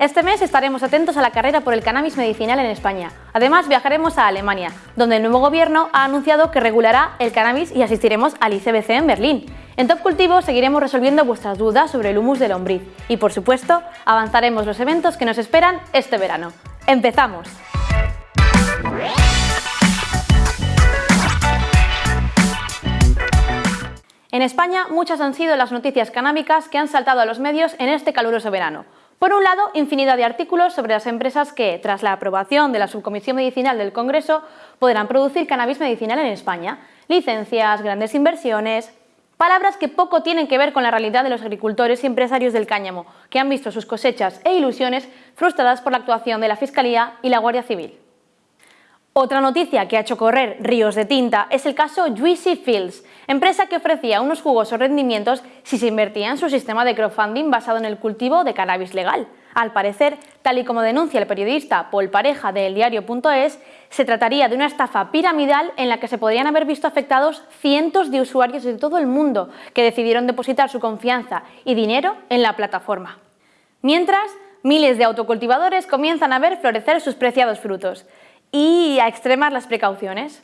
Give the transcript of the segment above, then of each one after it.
Este mes estaremos atentos a la carrera por el cannabis medicinal en España. Además, viajaremos a Alemania, donde el nuevo gobierno ha anunciado que regulará el cannabis y asistiremos al ICBC en Berlín. En Top Cultivo seguiremos resolviendo vuestras dudas sobre el humus de lombriz y, por supuesto, avanzaremos los eventos que nos esperan este verano. ¡Empezamos! En España, muchas han sido las noticias canábicas que han saltado a los medios en este caluroso verano. Por un lado, infinidad de artículos sobre las empresas que, tras la aprobación de la Subcomisión Medicinal del Congreso, podrán producir cannabis medicinal en España. Licencias, grandes inversiones... Palabras que poco tienen que ver con la realidad de los agricultores y empresarios del cáñamo, que han visto sus cosechas e ilusiones frustradas por la actuación de la Fiscalía y la Guardia Civil. Otra noticia que ha hecho correr ríos de tinta es el caso Juicy Fields, empresa que ofrecía unos jugosos rendimientos si se invertía en su sistema de crowdfunding basado en el cultivo de cannabis legal. Al parecer, tal y como denuncia el periodista Paul Pareja de eldiario.es, se trataría de una estafa piramidal en la que se podrían haber visto afectados cientos de usuarios de todo el mundo que decidieron depositar su confianza y dinero en la plataforma. Mientras, miles de autocultivadores comienzan a ver florecer sus preciados frutos y a extremar las precauciones.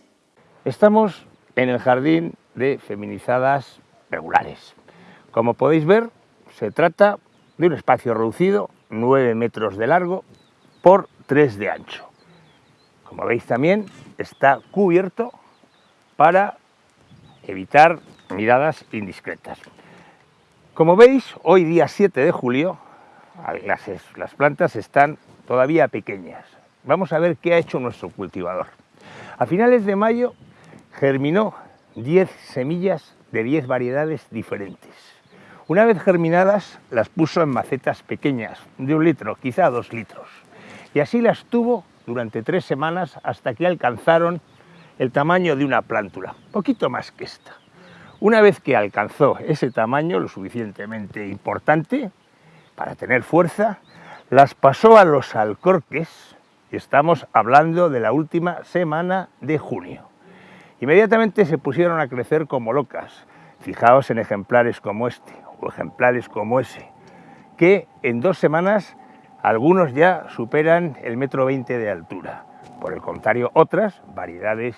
Estamos en el jardín de feminizadas regulares. Como podéis ver, se trata de un espacio reducido, 9 metros de largo por 3 de ancho. Como veis también está cubierto para evitar miradas indiscretas. Como veis, hoy día 7 de julio, las, las plantas están todavía pequeñas, Vamos a ver qué ha hecho nuestro cultivador. A finales de mayo germinó 10 semillas de 10 variedades diferentes. Una vez germinadas, las puso en macetas pequeñas, de un litro, quizá dos litros. Y así las tuvo durante tres semanas hasta que alcanzaron el tamaño de una plántula, poquito más que esta. Una vez que alcanzó ese tamaño, lo suficientemente importante para tener fuerza, las pasó a los alcorques Estamos hablando de la última semana de junio. Inmediatamente se pusieron a crecer como locas. Fijaos en ejemplares como este o ejemplares como ese, que en dos semanas algunos ya superan el metro veinte de altura. Por el contrario, otras, variedades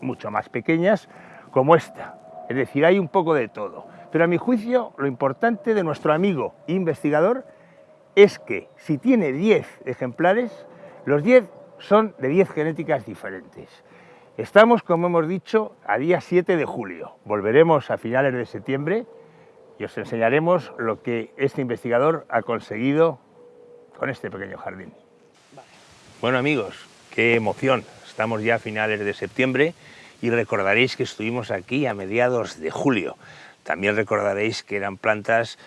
mucho más pequeñas, como esta. Es decir, hay un poco de todo. Pero a mi juicio, lo importante de nuestro amigo investigador es que si tiene 10 ejemplares, los 10 son de 10 genéticas diferentes. Estamos, como hemos dicho, a día 7 de julio. Volveremos a finales de septiembre y os enseñaremos lo que este investigador ha conseguido con este pequeño jardín. Bueno amigos, qué emoción. Estamos ya a finales de septiembre y recordaréis que estuvimos aquí a mediados de julio. También recordaréis que eran plantas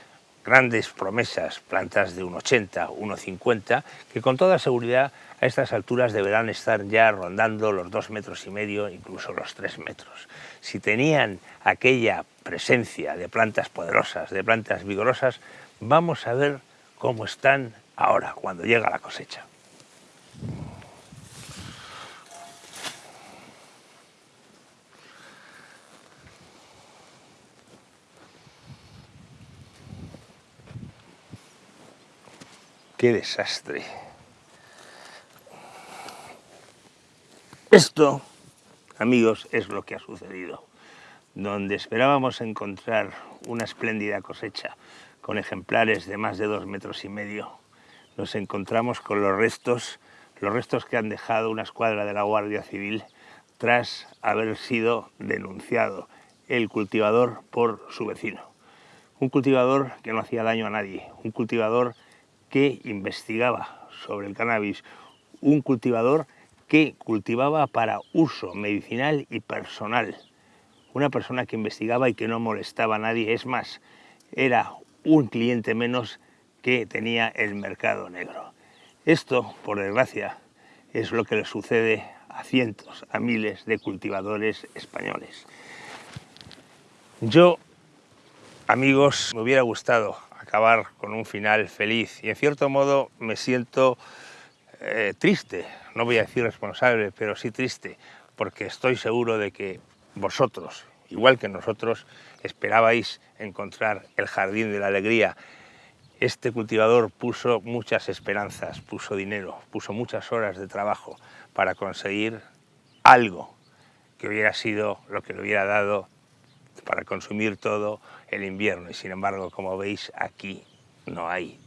grandes promesas, plantas de 1,80, 1,50, que con toda seguridad a estas alturas deberán estar ya rondando los dos metros y medio, incluso los tres metros. Si tenían aquella presencia de plantas poderosas, de plantas vigorosas, vamos a ver cómo están ahora, cuando llega la cosecha. ¡Qué desastre! Esto, amigos, es lo que ha sucedido. Donde esperábamos encontrar una espléndida cosecha con ejemplares de más de dos metros y medio, nos encontramos con los restos, los restos que han dejado una escuadra de la Guardia Civil tras haber sido denunciado el cultivador por su vecino. Un cultivador que no hacía daño a nadie, un cultivador que investigaba sobre el cannabis, un cultivador que cultivaba para uso medicinal y personal. Una persona que investigaba y que no molestaba a nadie, es más, era un cliente menos que tenía el mercado negro. Esto, por desgracia, es lo que le sucede a cientos, a miles de cultivadores españoles. Yo, amigos, me hubiera gustado con un final feliz. Y en cierto modo me siento eh, triste. No voy a decir responsable, pero sí triste, porque estoy seguro de que vosotros, igual que nosotros, esperabais encontrar el jardín de la alegría. Este cultivador puso muchas esperanzas, puso dinero, puso muchas horas de trabajo para conseguir algo que hubiera sido lo que le hubiera dado para consumir todo el invierno. Y sin embargo, como veis, aquí no hay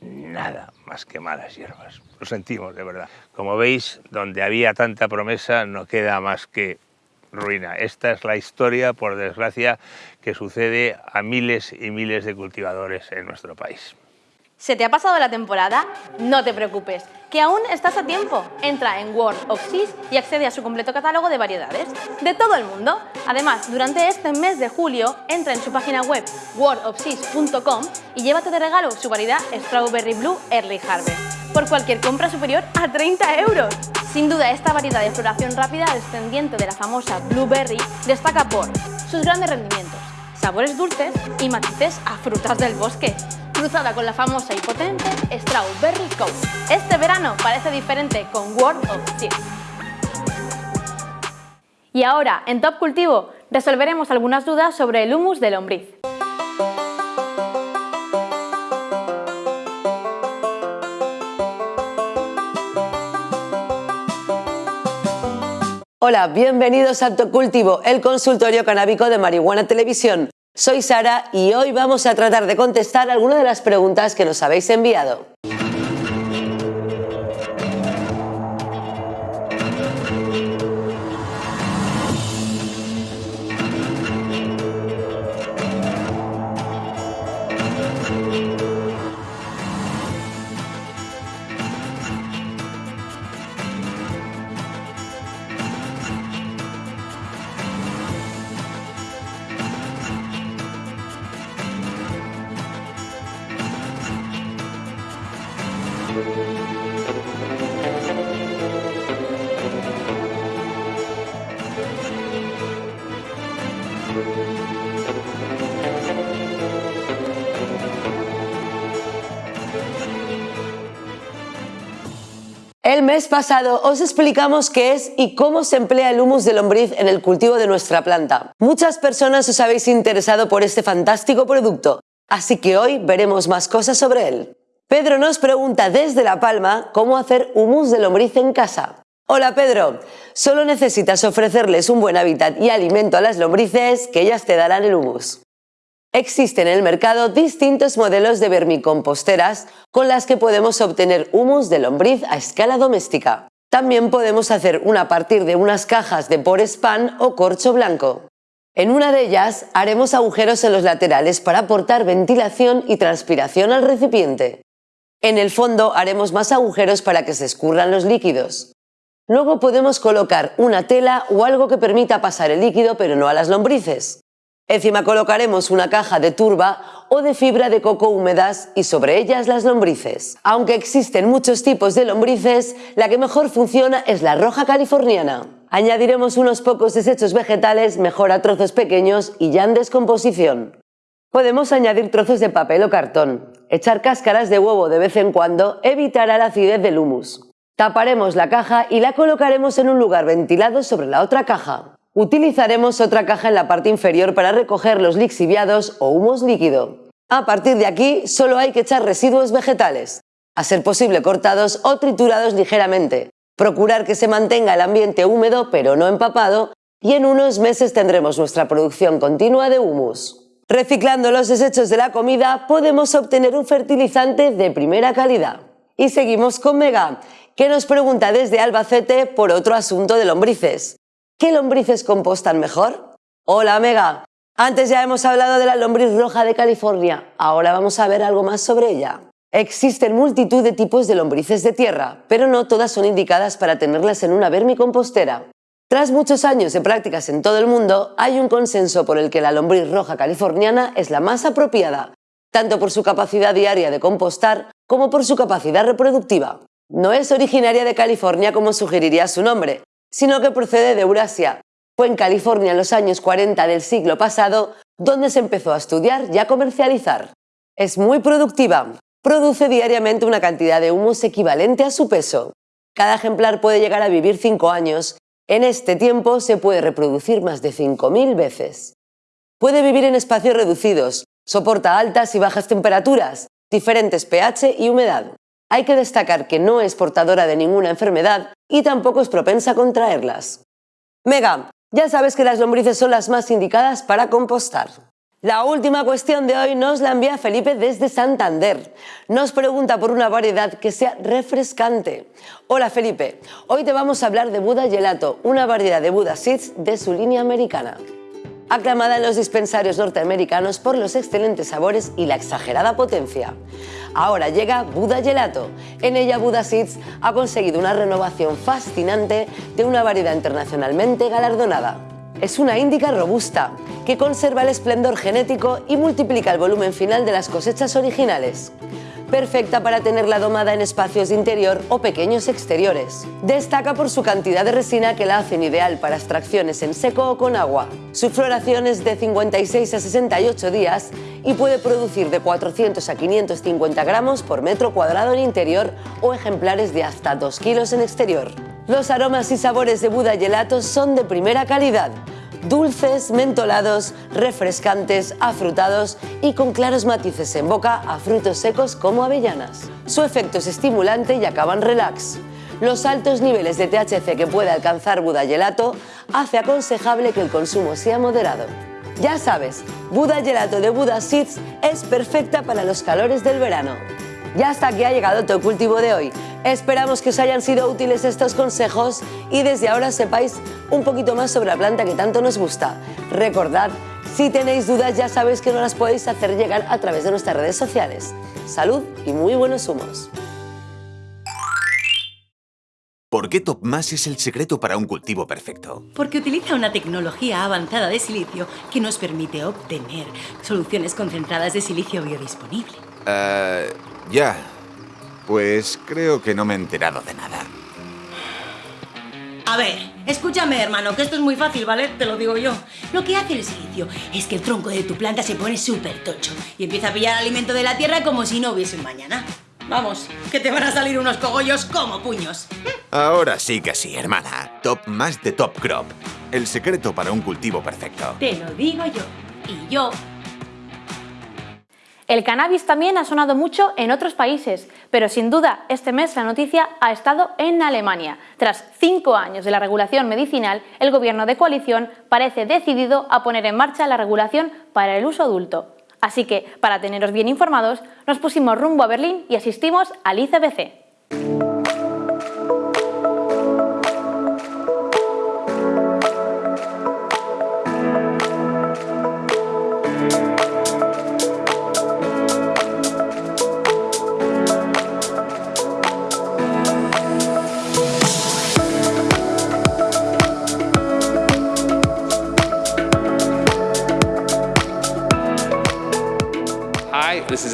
nada más que malas hierbas. Lo sentimos, de verdad. Como veis, donde había tanta promesa no queda más que ruina. Esta es la historia, por desgracia, que sucede a miles y miles de cultivadores en nuestro país. ¿Se te ha pasado la temporada? No te preocupes, que aún estás a tiempo. Entra en World of Seas y accede a su completo catálogo de variedades de todo el mundo. Además, durante este mes de julio, entra en su página web worldofseas.com y llévate de regalo su variedad Strawberry Blue Early Harvest por cualquier compra superior a 30 euros. Sin duda, esta variedad de floración rápida descendiente de la famosa Blueberry destaca por sus grandes rendimientos, sabores dulces y matices a frutas del bosque cruzada con la famosa y potente Strawberry Coat. Este verano parece diferente con World of Seeds. Y ahora, en Top Cultivo, resolveremos algunas dudas sobre el humus de lombriz. Hola, bienvenidos a Top Cultivo, el consultorio canábico de Marihuana Televisión. Soy Sara y hoy vamos a tratar de contestar algunas de las preguntas que nos habéis enviado. Mes pasado os explicamos qué es y cómo se emplea el humus de lombriz en el cultivo de nuestra planta. Muchas personas os habéis interesado por este fantástico producto, así que hoy veremos más cosas sobre él. Pedro nos pregunta desde La Palma cómo hacer humus de lombriz en casa. Hola Pedro, solo necesitas ofrecerles un buen hábitat y alimento a las lombrices que ellas te darán el humus. Existen en el mercado distintos modelos de vermicomposteras con las que podemos obtener humus de lombriz a escala doméstica. También podemos hacer una a partir de unas cajas de pan o corcho blanco. En una de ellas haremos agujeros en los laterales para aportar ventilación y transpiración al recipiente. En el fondo haremos más agujeros para que se escurran los líquidos. Luego podemos colocar una tela o algo que permita pasar el líquido pero no a las lombrices. Encima colocaremos una caja de turba o de fibra de coco húmedas y sobre ellas las lombrices. Aunque existen muchos tipos de lombrices, la que mejor funciona es la roja californiana. Añadiremos unos pocos desechos vegetales, mejor a trozos pequeños y ya en descomposición. Podemos añadir trozos de papel o cartón. Echar cáscaras de huevo de vez en cuando evitará la acidez del humus. Taparemos la caja y la colocaremos en un lugar ventilado sobre la otra caja. Utilizaremos otra caja en la parte inferior para recoger los lixiviados o humus líquido. A partir de aquí solo hay que echar residuos vegetales, a ser posible cortados o triturados ligeramente. Procurar que se mantenga el ambiente húmedo pero no empapado y en unos meses tendremos nuestra producción continua de humus. Reciclando los desechos de la comida podemos obtener un fertilizante de primera calidad. Y seguimos con Mega, que nos pregunta desde Albacete por otro asunto de lombrices. ¿Qué lombrices compostan mejor? Hola Mega, antes ya hemos hablado de la lombriz roja de California, ahora vamos a ver algo más sobre ella. Existen multitud de tipos de lombrices de tierra, pero no todas son indicadas para tenerlas en una vermicompostera. Tras muchos años de prácticas en todo el mundo, hay un consenso por el que la lombriz roja californiana es la más apropiada, tanto por su capacidad diaria de compostar como por su capacidad reproductiva. No es originaria de California como sugeriría su nombre, sino que procede de Eurasia. Fue en California en los años 40 del siglo pasado donde se empezó a estudiar y a comercializar. Es muy productiva, produce diariamente una cantidad de humus equivalente a su peso. Cada ejemplar puede llegar a vivir 5 años en este tiempo se puede reproducir más de 5.000 veces. Puede vivir en espacios reducidos, soporta altas y bajas temperaturas, diferentes pH y humedad. Hay que destacar que no es portadora de ninguna enfermedad y tampoco es propensa a contraerlas. Mega, ya sabes que las lombrices son las más indicadas para compostar. La última cuestión de hoy nos la envía Felipe desde Santander. Nos pregunta por una variedad que sea refrescante. Hola Felipe, hoy te vamos a hablar de Buda Gelato, una variedad de Buda Seeds de su línea americana aclamada en los dispensarios norteamericanos por los excelentes sabores y la exagerada potencia. Ahora llega Buda Gelato. En ella Buda Seeds ha conseguido una renovación fascinante de una variedad internacionalmente galardonada. Es una índica robusta que conserva el esplendor genético y multiplica el volumen final de las cosechas originales perfecta para tenerla domada en espacios de interior o pequeños exteriores. Destaca por su cantidad de resina que la hacen ideal para extracciones en seco o con agua. Su floración es de 56 a 68 días y puede producir de 400 a 550 gramos por metro cuadrado en interior o ejemplares de hasta 2 kilos en exterior. Los aromas y sabores de Buda Gelato son de primera calidad dulces, mentolados, refrescantes, afrutados y con claros matices en boca a frutos secos como avellanas. Su efecto es estimulante y acaban relax. Los altos niveles de THC que puede alcanzar Buda Gelato hace aconsejable que el consumo sea moderado. Ya sabes, Buda Gelato de Buda Seeds es perfecta para los calores del verano. Ya hasta aquí ha llegado tu cultivo de hoy. Esperamos que os hayan sido útiles estos consejos y desde ahora sepáis un poquito más sobre la planta que tanto nos gusta. Recordad, si tenéis dudas ya sabéis que nos las podéis hacer llegar a través de nuestras redes sociales. Salud y muy buenos humos. ¿Por qué TopMass es el secreto para un cultivo perfecto? Porque utiliza una tecnología avanzada de silicio que nos permite obtener soluciones concentradas de silicio biodisponible. Uh, ya. Pues creo que no me he enterado de nada. A ver, escúchame, hermano, que esto es muy fácil, ¿vale? Te lo digo yo. Lo que hace el silicio es que el tronco de tu planta se pone súper tocho y empieza a pillar alimento de la tierra como si no hubiese un mañana. Vamos, que te van a salir unos cogollos como puños. Ahora sí que sí, hermana. Top más de Top Crop. El secreto para un cultivo perfecto. Te lo digo yo. Y yo el cannabis también ha sonado mucho en otros países, pero sin duda este mes la noticia ha estado en Alemania. Tras cinco años de la regulación medicinal, el gobierno de coalición parece decidido a poner en marcha la regulación para el uso adulto. Así que, para teneros bien informados, nos pusimos rumbo a Berlín y asistimos al ICBC.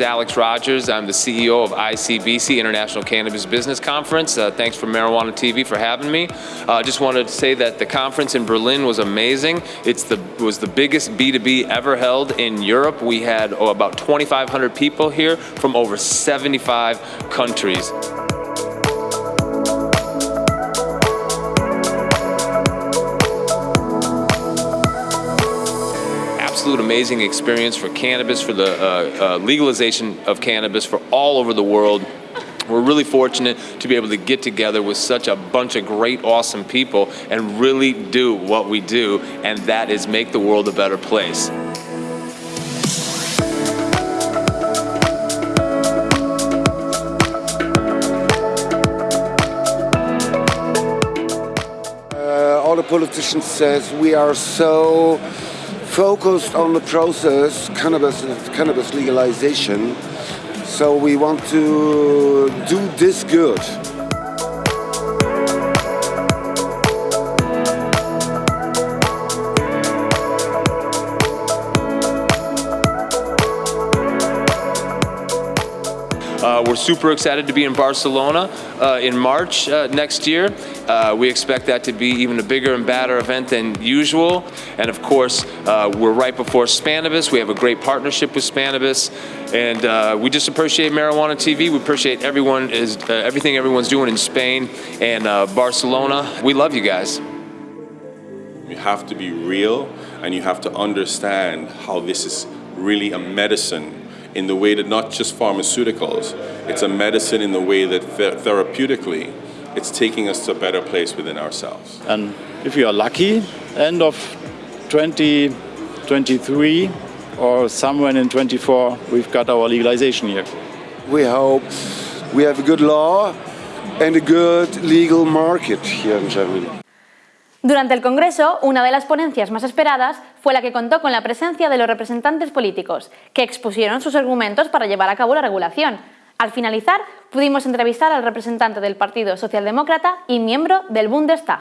Alex Rogers. I'm the CEO of ICBC, International Cannabis Business Conference. Uh, thanks for Marijuana TV for having me. I uh, just wanted to say that the conference in Berlin was amazing. It's the was the biggest B2B ever held in Europe. We had oh, about 2,500 people here from over 75 countries. Amazing experience for cannabis, for the uh, uh, legalization of cannabis for all over the world. We're really fortunate to be able to get together with such a bunch of great, awesome people and really do what we do, and that is make the world a better place. Uh, all the politicians says we are so focused on the process, cannabis, cannabis legalization. So we want to do this good. Uh, we're super excited to be in Barcelona uh, in March uh, next year. Uh, we expect that to be even a bigger and badder event than usual. And of course, uh, we're right before Spanibus. We have a great partnership with Spanibus. And uh, we just appreciate Marijuana TV. We appreciate everyone is everything everyone's doing in Spain and Barcelona. We love you guys. You have to be real and you have to understand how this is really a medicine in the way that not just pharmaceuticals, it's a medicine in the way that th- therapeutically it's taking us to a better place within ourselves. And if you are lucky, end of 2023 or somewhere in 24, we've got our legalization here. We hope we have a good law and a good legal market here in Germany. Durante el Congreso, una de las ponencias más esperadas fue la que contó con la presencia de los representantes políticos, que expusieron sus argumentos para llevar a cabo la regulación. Al finalizar, pudimos entrevistar al representante del Partido Socialdemócrata y miembro del Bundestag.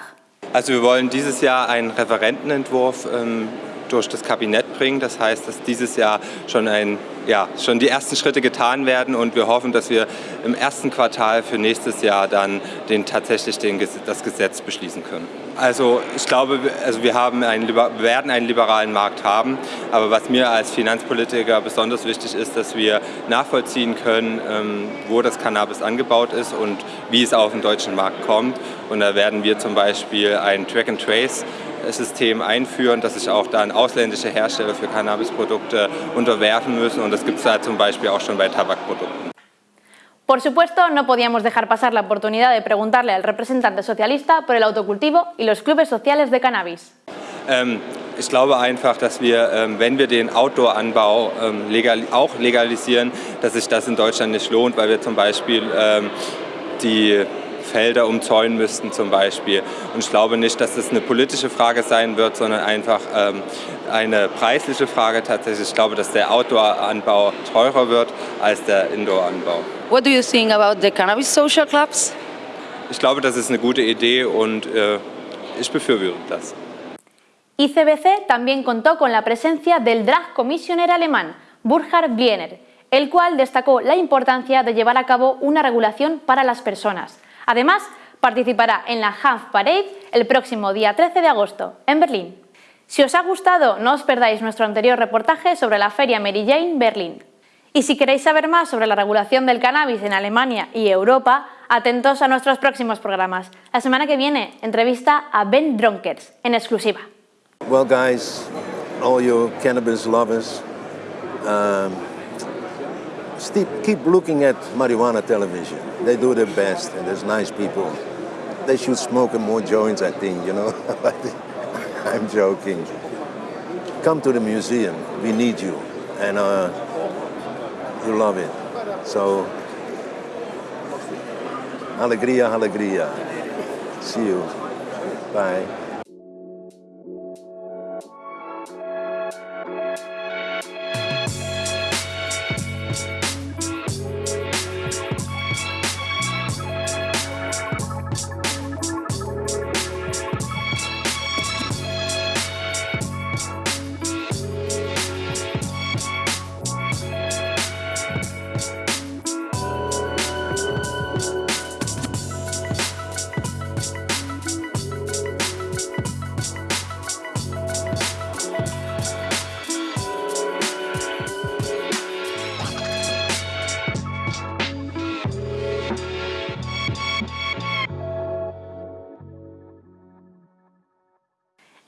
Also wir wollen dieses Jahr einen Referentenentwurf ähm, durch das Kabinett bringen. Das heißt, dass dieses Jahr schon, ein, ja, schon die ersten Schritte getan werden und wir hoffen, dass wir im ersten Quartal für nächstes Jahr dann den, tatsächlich den, das Gesetz beschließen können. Also ich glaube, also wir, haben einen, werden einen liberalen Markt haben, aber was mir als Finanzpolitiker besonders wichtig ist, dass wir nachvollziehen können, ähm, wo das Cannabis angebaut ist und wie es auf den deutschen Markt kommt. Und da werden wir zum Beispiel ein Track-and-Trace System einführen, dass sich auch dann ausländische Hersteller für Cannabisprodukte unterwerfen müssen und das gibt es da zum Beispiel auch schon bei Tabakprodukten. Por supuesto, no podíamos dejar pasar la oportunidad de preguntarle al representante socialista por el autocultivo y los clubes sociales de cannabis. Ähm, ich glaube einfach, dass wir, ähm, wenn wir den Outdoor-Anbau ähm, legal, auch legalisieren, dass sich das in Deutschland nicht lohnt, weil wir zum Beispiel ähm, die Felder umzäunen müssten zum Beispiel. Und ich glaube nicht, dass das eine politische Frage sein wird, sondern einfach ähm, eine preisliche Frage tatsächlich. Ich glaube, dass der Outdoor-Anbau teurer wird als der Indoor-Anbau. What do you think about the cannabis social clubs? Ich glaube, das ist eine gute Idee und äh, ich befürworte das. ICBC también contó con la presencia del Drag Commissioner alemán, Burkhard Bliener, el cual destacó la importancia de llevar a cabo una regulación para las personas. Además, participará en la Hanf Parade el próximo día 13 de agosto, en Berlín. Si os ha gustado, no os perdáis nuestro anterior reportaje sobre la Feria Mary Jane Berlín. Y si queréis saber más sobre la regulación del cannabis en Alemania y Europa, atentos a nuestros próximos programas. La semana que viene, entrevista a Ben Dronkers, en exclusiva. Well, guys, all you cannabis lovers, um, keep looking at marijuana television. They do their best, and there's nice people. They should smoke more joints, I think, you know. I'm joking. Come to the museum. We need you. And uh, you love it. So, alegria, alegria. See you. Bye.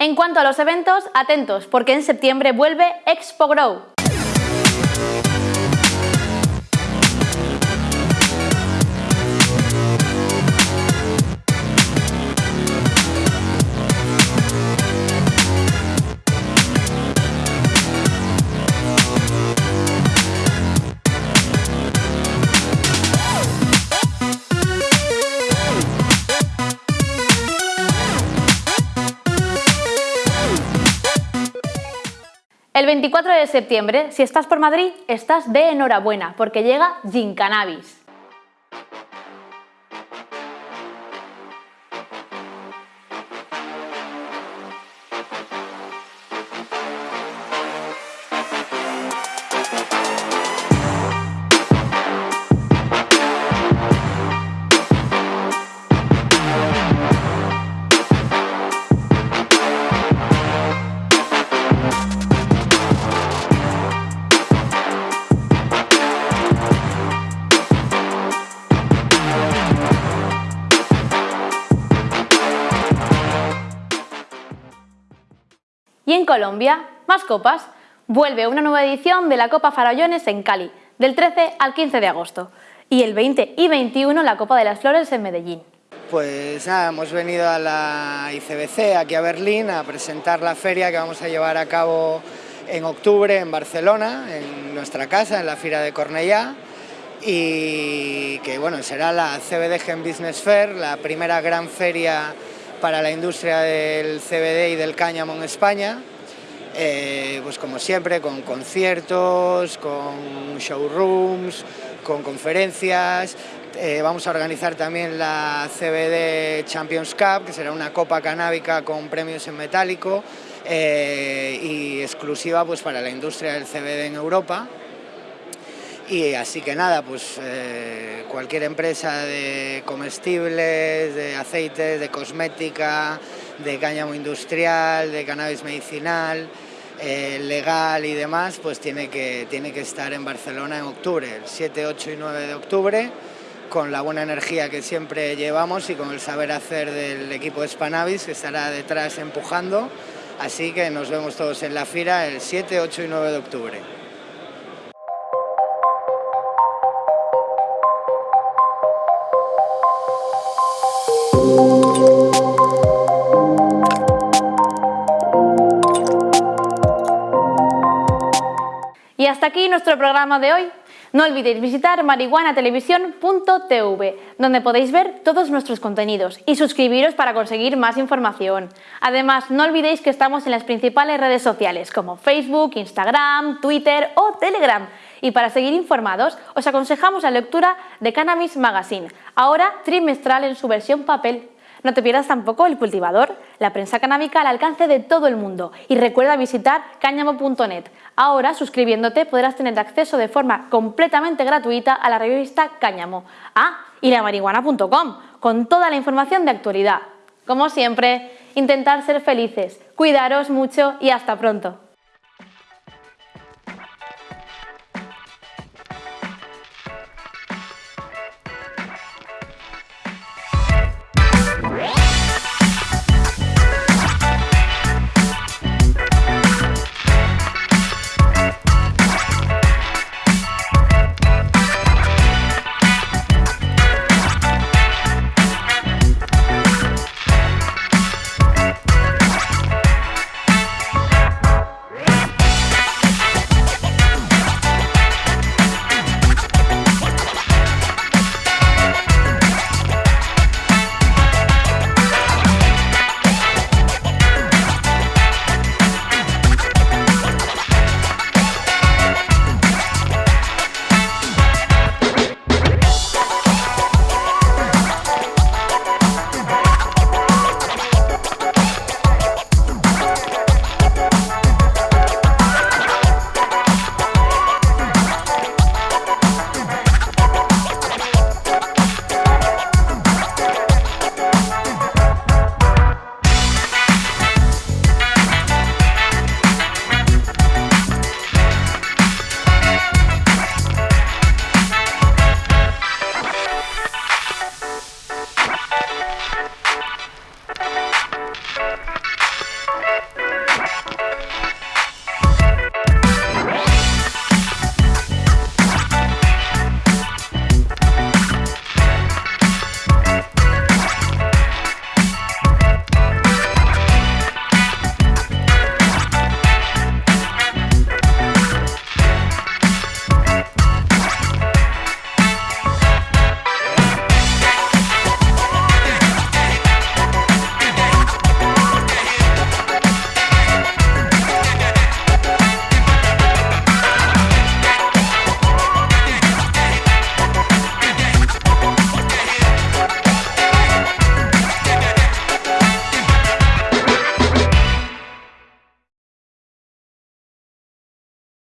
En cuanto a los eventos, atentos, porque en septiembre vuelve Expo Grow. El 24 de septiembre, si estás por Madrid, estás de enhorabuena, porque llega Gin En Colombia, más copas, Vuelve una nueva edición de la Copa Farallones en Cali, del 13 al 15 de agosto. Y el 20 y 21 la Copa de las Flores en Medellín. Pues nada, hemos venido a la ICBC, aquí a Berlín, a presentar la feria que vamos a llevar a cabo en octubre en Barcelona, en nuestra casa, en la Fira de Cornellá, y que bueno, será la CBD Gen Business Fair, la primera gran feria para la industria del CBD y del cáñamo en España, eh, pues como siempre, con conciertos, con showrooms, con conferencias, eh, vamos a organizar también la CBD Champions Cup, que será una copa canábica con premios en metálico eh, y exclusiva pues, para la industria del CBD en Europa. Y así que nada, pues eh, cualquier empresa de comestibles, de aceites, de cosmética, de cáñamo industrial, de cannabis medicinal, legal y demás, pues tiene que, tiene que estar en Barcelona en octubre, el 7, 8 y 9 de octubre con la buena energía que siempre llevamos y con el saber hacer del equipo de Spanavis que estará detrás empujando. Así que nos vemos todos en la FIRA el 7, 8 y 9 de octubre. Y hasta aquí nuestro programa de hoy. No olvidéis visitar marihuanatelevisión.tv, donde podéis ver todos nuestros contenidos y suscribiros para conseguir más información. Además, no olvidéis que estamos en las principales redes sociales como Facebook, Instagram, Twitter o Telegram. Y para seguir informados, os aconsejamos la lectura de Cannabis Magazine, ahora trimestral en su versión papel. No te pierdas tampoco El Cultivador, la prensa canábica al alcance de todo el mundo. Y recuerda visitar cáñamo.net. Ahora, suscribiéndote, podrás tener acceso de forma completamente gratuita a la revista Cáñamo. Ah, y la marihuana.com, con toda la información de actualidad. Como siempre, intentar ser felices, cuidaros mucho y hasta pronto.